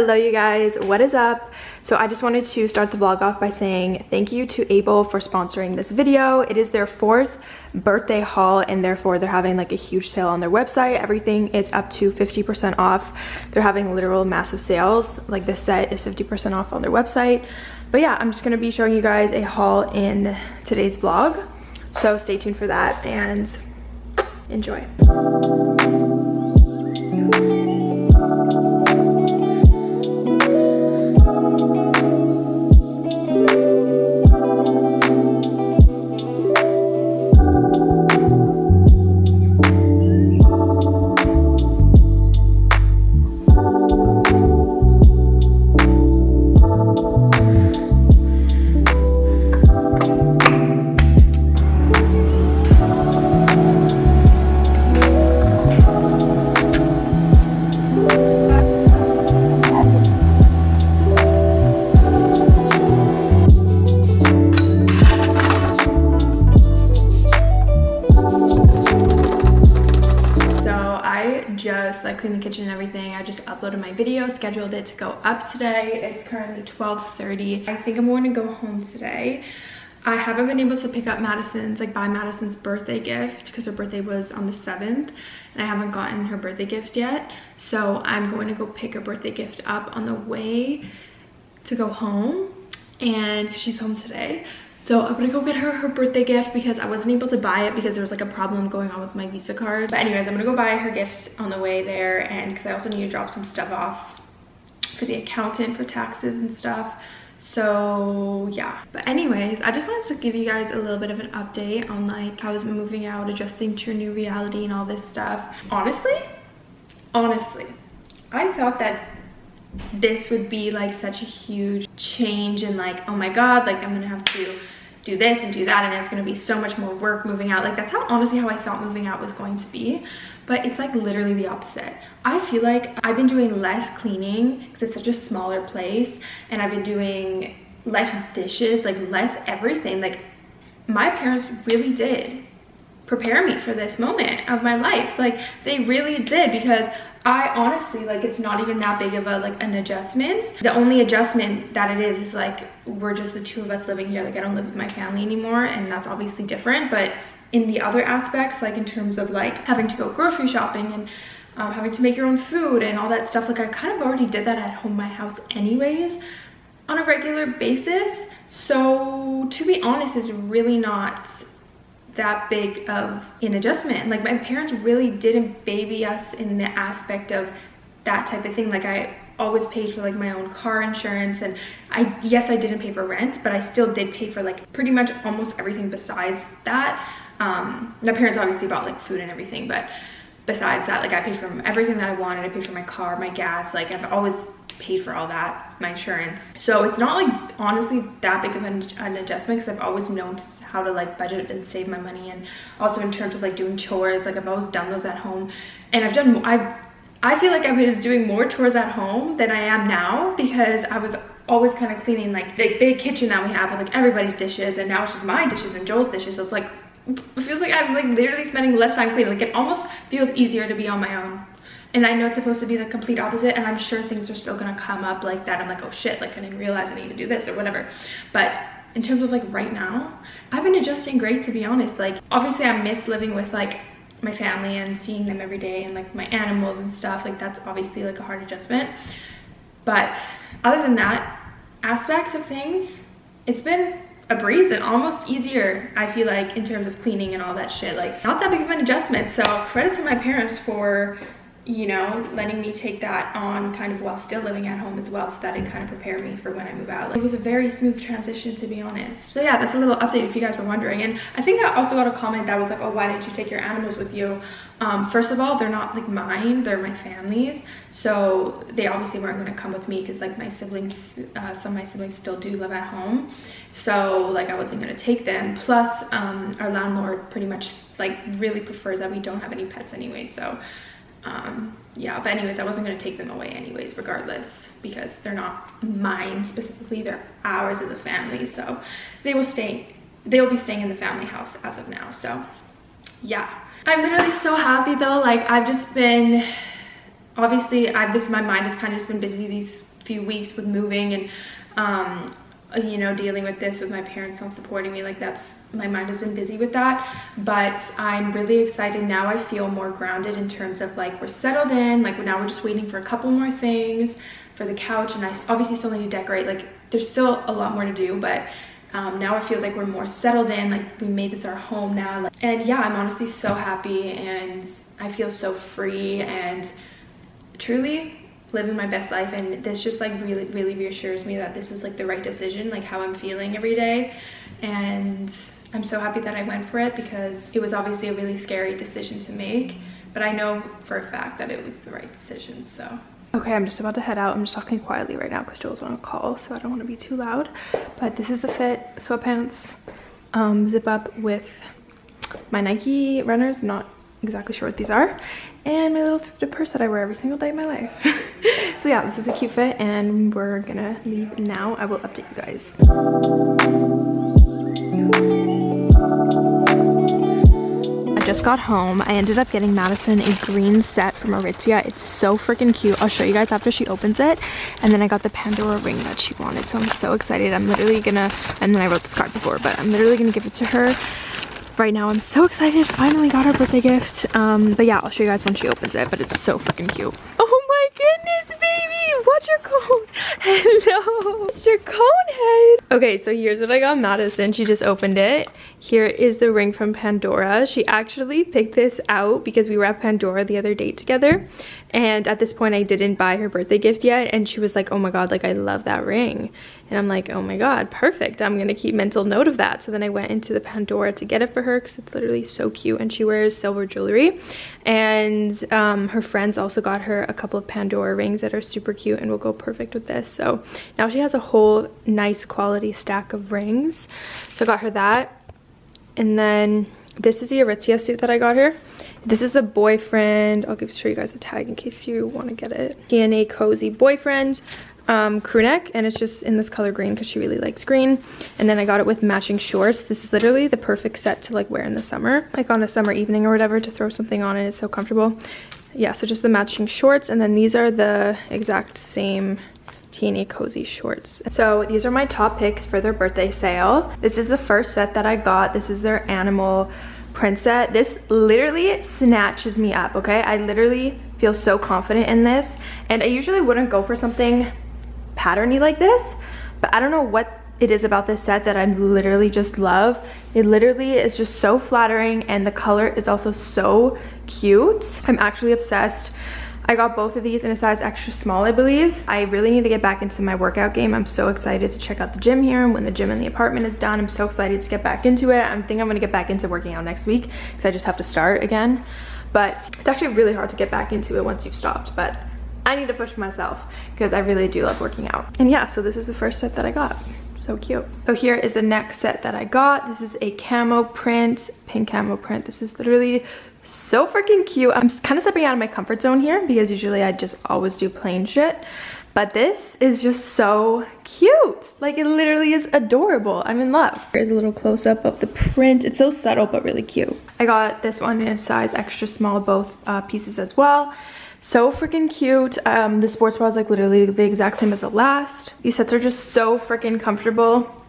Hello you guys, what is up? So I just wanted to start the vlog off by saying thank you to Able for sponsoring this video. It is their fourth birthday haul and therefore they're having like a huge sale on their website. Everything is up to 50% off. They're having literal massive sales. Like this set is 50% off on their website. But yeah, I'm just gonna be showing you guys a haul in today's vlog. So stay tuned for that and enjoy. Cleaned the kitchen and everything. I just uploaded my video, scheduled it to go up today. It's currently 12.30. I think I'm going to go home today. I haven't been able to pick up Madison's, like buy Madison's birthday gift because her birthday was on the 7th and I haven't gotten her birthday gift yet. So I'm going to go pick her birthday gift up on the way to go home and she's home today. So I'm gonna go get her her birthday gift because I wasn't able to buy it because there was like a problem going on with my Visa card. But anyways, I'm gonna go buy her gift on the way there and because I also need to drop some stuff off for the accountant for taxes and stuff. So yeah, but anyways, I just wanted to give you guys a little bit of an update on like how I was moving out, adjusting to a new reality and all this stuff. Honestly, honestly, I thought that this would be like such a huge change and like, oh my God, like I'm gonna have to do this and do that and it's going to be so much more work moving out. Like that's how honestly how i thought moving out was going to be. But it's like literally the opposite. I feel like i've been doing less cleaning because it's such a smaller place and i've been doing less dishes like less everything. Like my parents really did prepare me for this moment of my life. Like they really did because I honestly, like, it's not even that big of a, like, an adjustment. The only adjustment that it is is, like, we're just the two of us living here. Like, I don't live with my family anymore, and that's obviously different. But in the other aspects, like, in terms of, like, having to go grocery shopping and um, having to make your own food and all that stuff, like, I kind of already did that at home, my house anyways, on a regular basis. So, to be honest, it's really not that big of an adjustment. Like my parents really didn't baby us in the aspect of that type of thing. Like I always paid for like my own car insurance and I yes I didn't pay for rent but I still did pay for like pretty much almost everything besides that. Um, my parents obviously bought like food and everything but besides that like I paid for everything that I wanted. I paid for my car, my gas, like I've always paid for all that, my insurance. So it's not like honestly that big of an, an adjustment because I've always known how to like budget and save my money and also in terms of like doing chores, like I've always done those at home and I've done, I've, I feel like I was doing more chores at home than I am now because I was always kind of cleaning like the big kitchen that we have with like everybody's dishes and now it's just my dishes and Joel's dishes. So it's like, it feels like I'm like literally spending less time cleaning. Like it almost feels easier to be on my own and I know it's supposed to be the complete opposite and I'm sure things are still gonna come up like that. I'm like, oh shit, like I didn't realize I need to do this or whatever. But in terms of like right now, I've been adjusting great to be honest. Like obviously I miss living with like my family and seeing them every day and like my animals and stuff. Like that's obviously like a hard adjustment. But other than that aspect of things, it's been a breeze and almost easier i feel like in terms of cleaning and all that shit like not that big of an adjustment so credit to my parents for you know, letting me take that on kind of while still living at home as well so that it kind of prepared me for when I move out. Like, it was a very smooth transition to be honest. So yeah, that's a little update if you guys were wondering. And I think I also got a comment that was like, oh, why didn't you take your animals with you? Um, first of all, they're not like mine, they're my family's. So they obviously weren't gonna come with me because like my siblings, uh, some of my siblings still do live at home. So like I wasn't gonna take them. Plus um, our landlord pretty much like really prefers that we don't have any pets anyway. So um yeah but anyways i wasn't going to take them away anyways regardless because they're not mine specifically they're ours as a family so they will stay they will be staying in the family house as of now so yeah. I'm literally so happy though like i've just been obviously i've just my mind has kind of just been busy these few weeks with moving and um, you know dealing with this with my parents not supporting me like that's my mind has been busy with that. But i'm really excited. Now i feel more grounded in terms of like we're settled in like now we're just waiting for a couple more things for the couch. And i obviously still need to decorate. Like there's still a lot more to do but um, now it feels like we're more settled in like we made this our home now like, and yeah i'm honestly so happy and i feel so free and truly living my best life and this just like really really reassures me that this was like the right decision like how i'm feeling every day. And i'm so happy that i went for it because it was obviously a really scary decision to make but i know for a fact that it was the right decision so. Okay i'm just about to head out. I'm just talking quietly right now because joel's on a call so i don't want to be too loud. But this is the fit sweatpants um, zip up with my nike runners not exactly sure what these are and my little thrifted purse that I wear every single day of my life. so yeah, this is a cute fit and we're gonna leave now. I will update you guys. I just got home. I ended up getting Madison a green set from Aritzia. It's so freaking cute. I'll show you guys after she opens it. And then I got the Pandora ring that she wanted. So I'm so excited. I'm literally gonna, and then I wrote this card before, but I'm literally gonna give it to her right now. I'm so excited. Finally got her birthday gift. Um, but yeah, I'll show you guys when she opens it, but it's so freaking cute. Oh my goodness, baby. What's your cone? Hello. It's your cone head. Okay, so here's what I got Madison. She just opened it. Here is the ring from Pandora. She actually picked this out because we were at Pandora the other day together. And at this point, I didn't buy her birthday gift yet. And she was like, oh my God, like I love that ring. And I'm like, oh my God, perfect. I'm gonna keep mental note of that. So then I went into the Pandora to get it for her because it's literally so cute. And she wears silver jewelry. And um, her friends also got her a couple of Pandora rings that are super cute and will go perfect with this. So now she has a whole nice quality stack of rings. So I got her that and then this is the Aritzia suit that I got her. This is the boyfriend. I'll give show you guys a tag in case you want to get it. TNA Cozy Boyfriend um, crew neck and it's just in this color green because she really likes green. And then I got it with matching shorts. This is literally the perfect set to like wear in the summer, like on a summer evening or whatever to throw something on and it's so comfortable. Yeah, so just the matching shorts and then these are the exact same teeny cozy shorts. So these are my top picks for their birthday sale. This is the first set that I got. This is their animal print set. This literally snatches me up, okay? I literally feel so confident in this. And I usually wouldn't go for something patterny like this, but I don't know what it is about this set that I literally just love. It literally is just so flattering and the color is also so cute. I'm actually obsessed I got both of these in a size extra small, I believe. I really need to get back into my workout game. I'm so excited to check out the gym here. When the gym in the apartment is done, I'm so excited to get back into it. I think I'm gonna get back into working out next week because I just have to start again. But it's actually really hard to get back into it once you've stopped. But I need to push myself because I really do love working out. And yeah, so this is the first set that I got so cute so here is the next set that i got this is a camo print pink camo print this is literally so freaking cute. I'm kind of stepping out of my comfort zone here because usually I just always do plain shit. But this is just so cute. Like it literally is adorable. I'm in love. Here's a little close up of the print. It's so subtle but really cute. I got this one in a size extra small, both uh, pieces as well. So freaking cute. Um, the sports bra is like literally the exact same as the last. These sets are just so freaking comfortable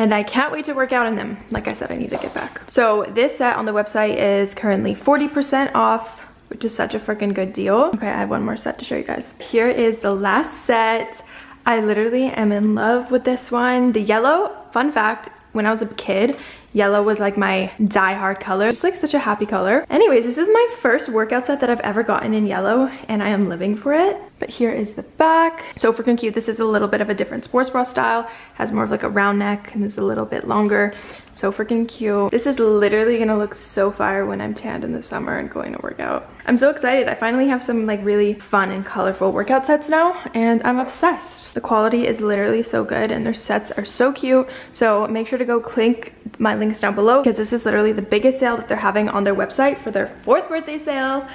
and I can't wait to work out in them. Like I said, I need to get back. So this set on the website is currently 40% off, which is such a freaking good deal. Okay, I have one more set to show you guys. Here is the last set. I literally am in love with this one. The yellow, fun fact, when I was a kid, Yellow was like my die-hard color. Just like such a happy color. Anyways, this is my first workout set that I've ever gotten in yellow and I am living for it. But here is the back. So freaking cute. This is a little bit of a different sports bra style. Has more of like a round neck and is a little bit longer. So freaking cute. This is literally gonna look so fire when I'm tanned in the summer and going to work out. I'm so excited. I finally have some like really fun and colorful workout sets now and I'm obsessed. The quality is literally so good and their sets are so cute. So make sure to go click my links down below because this is literally the biggest sale that they're having on their website for their fourth birthday sale.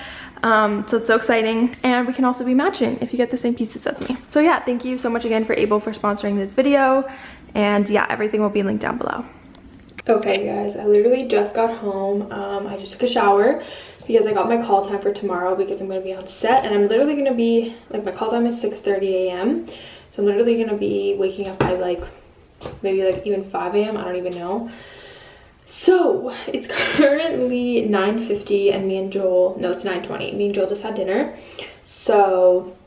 Um, so it's so exciting and we can also be matching if you get the same pieces as me. So yeah, thank you so much again for Able for sponsoring this video and yeah, everything will be linked down below. Okay guys, I literally just got home. Um, I just took a shower because I got my call time for tomorrow because I'm going to be on set and I'm literally going to be, like my call time is 6.30 a.m. So I'm literally gonna be waking up by like maybe like even 5 a.m. I don't even know. So it's currently 9.50 and me and Joel, no it's 9.20, me and Joel just had dinner. So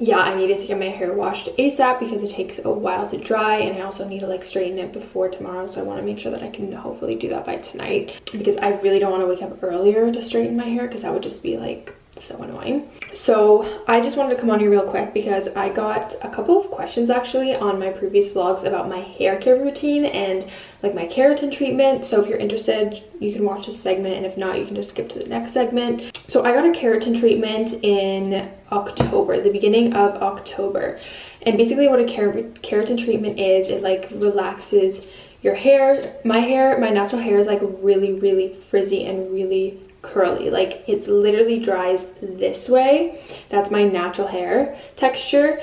yeah, I needed to get my hair washed ASAP because it takes a while to dry and I also need to like straighten it before tomorrow. So I want to make sure that I can hopefully do that by tonight because I really don't want to wake up earlier to straighten my hair because that would just be like so annoying. So i just wanted to come on here real quick because i got a couple of questions actually on my previous vlogs about my hair care routine and like my keratin treatment. So if you're interested you can watch this segment and if not you can just skip to the next segment. So i got a keratin treatment in october the beginning of october. And basically what a keratin treatment is it like relaxes your hair. My hair my natural hair is like really really frizzy and really curly. Like it's literally dries this way. That's my natural hair texture.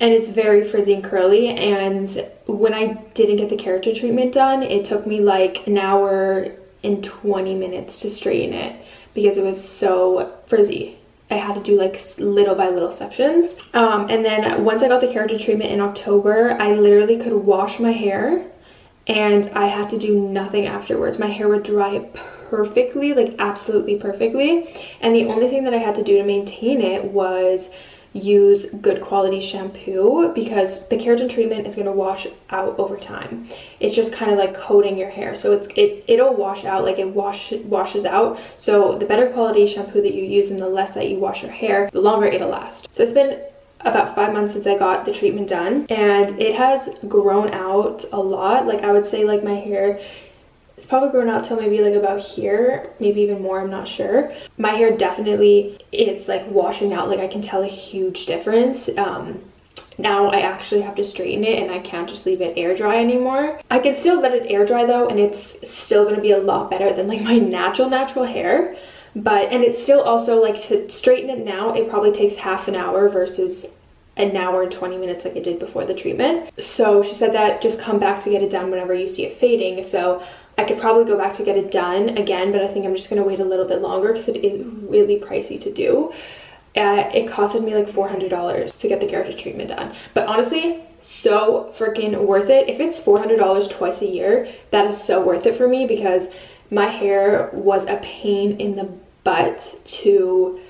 And it's very frizzy and curly. And when i didn't get the keratin treatment done it took me like an hour and 20 minutes to straighten it because it was so frizzy. I had to do like little by little sections. Um, and then once I got the keratin treatment in October, I literally could wash my hair and I had to do nothing afterwards. My hair would dry perfectly, like absolutely perfectly. And the only thing that I had to do to maintain it was use good quality shampoo because the keratin treatment is going to wash out over time it's just kind of like coating your hair so it's it it'll wash out like it wash washes out so the better quality shampoo that you use and the less that you wash your hair the longer it'll last so it's been about five months since I got the treatment done and it has grown out a lot like I would say like my hair it's probably grown out till maybe like about here, maybe even more, I'm not sure. My hair definitely is like washing out, like I can tell a huge difference. Um, now I actually have to straighten it and I can't just leave it air dry anymore. I can still let it air dry though and it's still gonna be a lot better than like my natural natural hair. But, and it's still also like to straighten it now, it probably takes half an hour versus an hour and 20 minutes like it did before the treatment. So she said that just come back to get it done whenever you see it fading. So I could probably go back to get it done again, but I think I'm just going to wait a little bit longer because it is really pricey to do. Uh, it costed me like $400 to get the keratin treatment done. But honestly, so freaking worth it. If it's $400 twice a year, that is so worth it for me because my hair was a pain in the butt to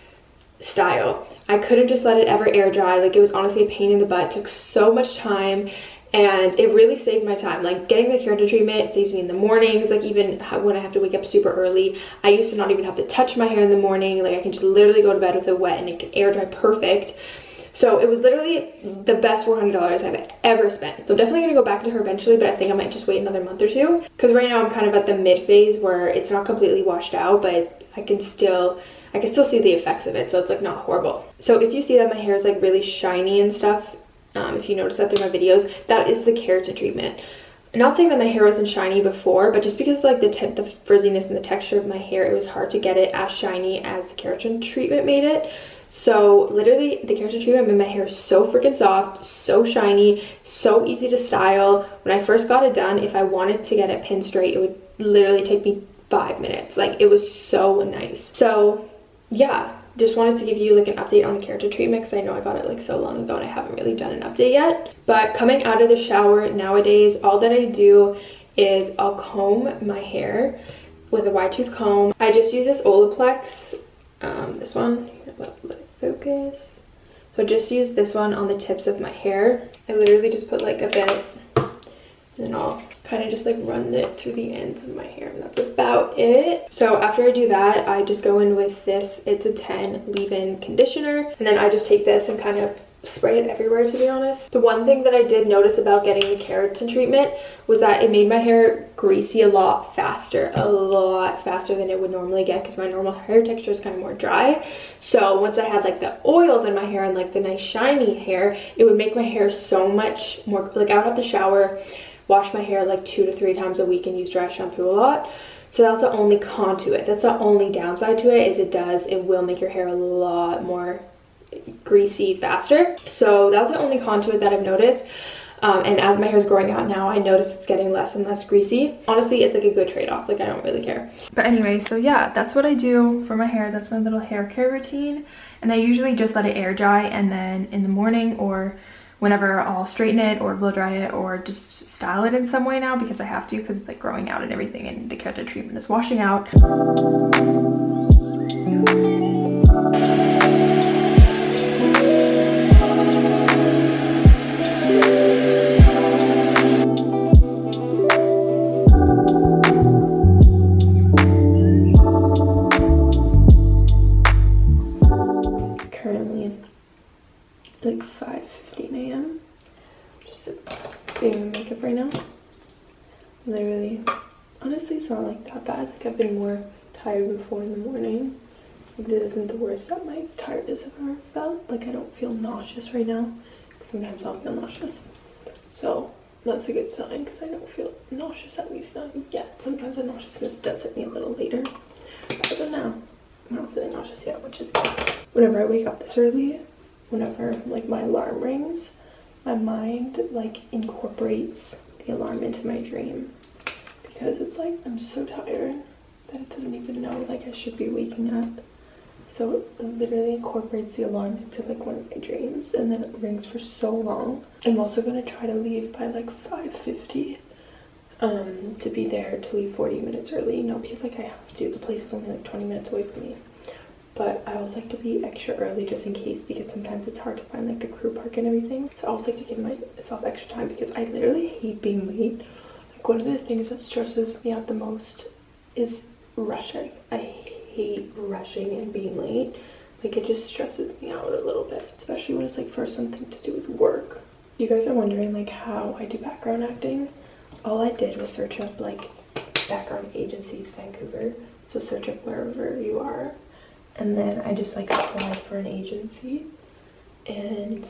style. I couldn't just let it ever air dry. Like it was honestly a pain in the butt. It took so much time and it really saved my time like getting the keratin treatment saves me in the mornings like even when i have to wake up super early i used to not even have to touch my hair in the morning like i can just literally go to bed with it wet and it can air dry perfect so it was literally the best $400 I've ever spent. So I'm definitely gonna go back to her eventually, but I think I might just wait another month or two. Cause right now I'm kind of at the mid phase where it's not completely washed out, but I can still, I can still see the effects of it. So it's like not horrible. So if you see that my hair is like really shiny and stuff, um, if you notice that through my videos, that is the keratin treatment. I'm not saying that my hair wasn't shiny before, but just because like the, the frizziness and the texture of my hair, it was hard to get it as shiny as the keratin treatment made it. So literally the keratin treatment made my hair so freaking soft, so shiny, so easy to style. When I first got it done, if I wanted to get it pin straight, it would literally take me five minutes. Like it was so nice. So yeah, just wanted to give you like an update on the keratin treatment because I know I got it like so long ago and I haven't really done an update yet. But coming out of the shower nowadays, all that I do is I'll comb my hair with a wide tooth comb. I just use this Olaplex, um, this one, let, it focus. So I just use this one on the tips of my hair. I literally just put like a bit and then I'll kind of just like run it through the ends of my hair and that's about it. So after I do that, I just go in with this, it's a 10 leave-in conditioner and then I just take this and kind of spray it everywhere to be honest. The one thing that I did notice about getting the keratin treatment was that it made my hair greasy a lot faster, a lot faster than it would normally get because my normal hair texture is kind of more dry. So once I had like the oils in my hair and like the nice shiny hair, it would make my hair so much more, like I would have to shower wash my hair like two to three times a week and use dry shampoo a lot. So that's the only con to it. That's the only downside to it is it does, it will make your hair a lot more greasy faster. So that's the only con to it that I've noticed. Um, and as my hair is growing out now, I notice it's getting less and less greasy. Honestly, it's like a good trade-off. Like, I don't really care. But anyway, so yeah, that's what I do for my hair. That's my little hair care routine. And I usually just let it air dry and then in the morning or whenever I'll straighten it or blow dry it or just style it in some way now because I have to because it's like growing out and everything and the keratin treatment is washing out. Nauseous right now. Sometimes I'll feel nauseous. So that's a good sign because I don't feel nauseous, at least not yet. Sometimes the nauseousness does hit me a little later. Of now, I'm not feeling nauseous yet, which is good. Whenever I wake up this early, whenever like my alarm rings, my mind like incorporates the alarm into my dream because it's like I'm so tired that it doesn't even know like I should be waking up. So it literally incorporates the alarm into like one of my dreams and then it rings for so long. I'm also gonna try to leave by like 5.50 um, to be there to leave 40 minutes early, No, because like I have to, the place is only like 20 minutes away from me. But I always like to be extra early just in case because sometimes it's hard to find like the crew park and everything. So I always like to give myself extra time because I literally hate being late. Like one of the things that stresses me out the most is rushing. I hate rushing and being late. Like it just stresses me out a little bit, especially when it's like for something to do with work. You guys are wondering like how I do background acting. All I did was search up like background agencies Vancouver. So search up wherever you are. And then I just like applied for an agency. And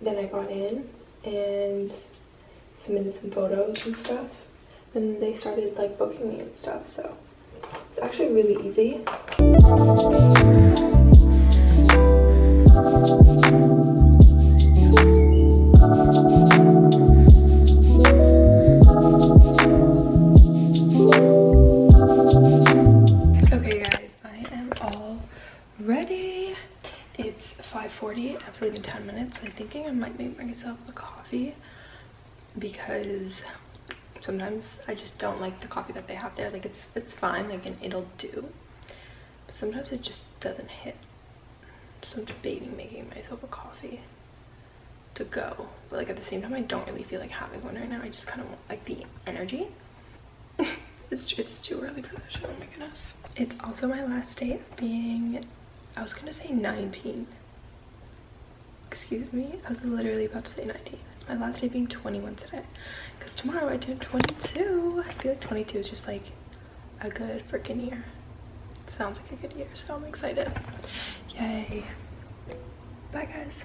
then I got in and submitted some photos and stuff. And they started like booking me and stuff. So actually really easy. Okay guys, I am all ready. It's 5.40, I have to leave in 10 minutes. I'm thinking I might make myself a coffee because sometimes I just don't like the coffee that they have there. Like it's it's fine, like and it'll do. But sometimes it just doesn't hit. So I'm debating making myself a coffee to go. But like at the same time I don't really feel like having one right now. I just kind of want like the energy. it's it's too early for that. Oh my goodness. It's also my last day of being I was gonna say 19. Excuse me. I was literally about to say 19 my last day being 21 today. Because tomorrow I turn 22 I feel like 22 is just like a good freaking year. Sounds like a good year so I'm excited. Yay. Bye guys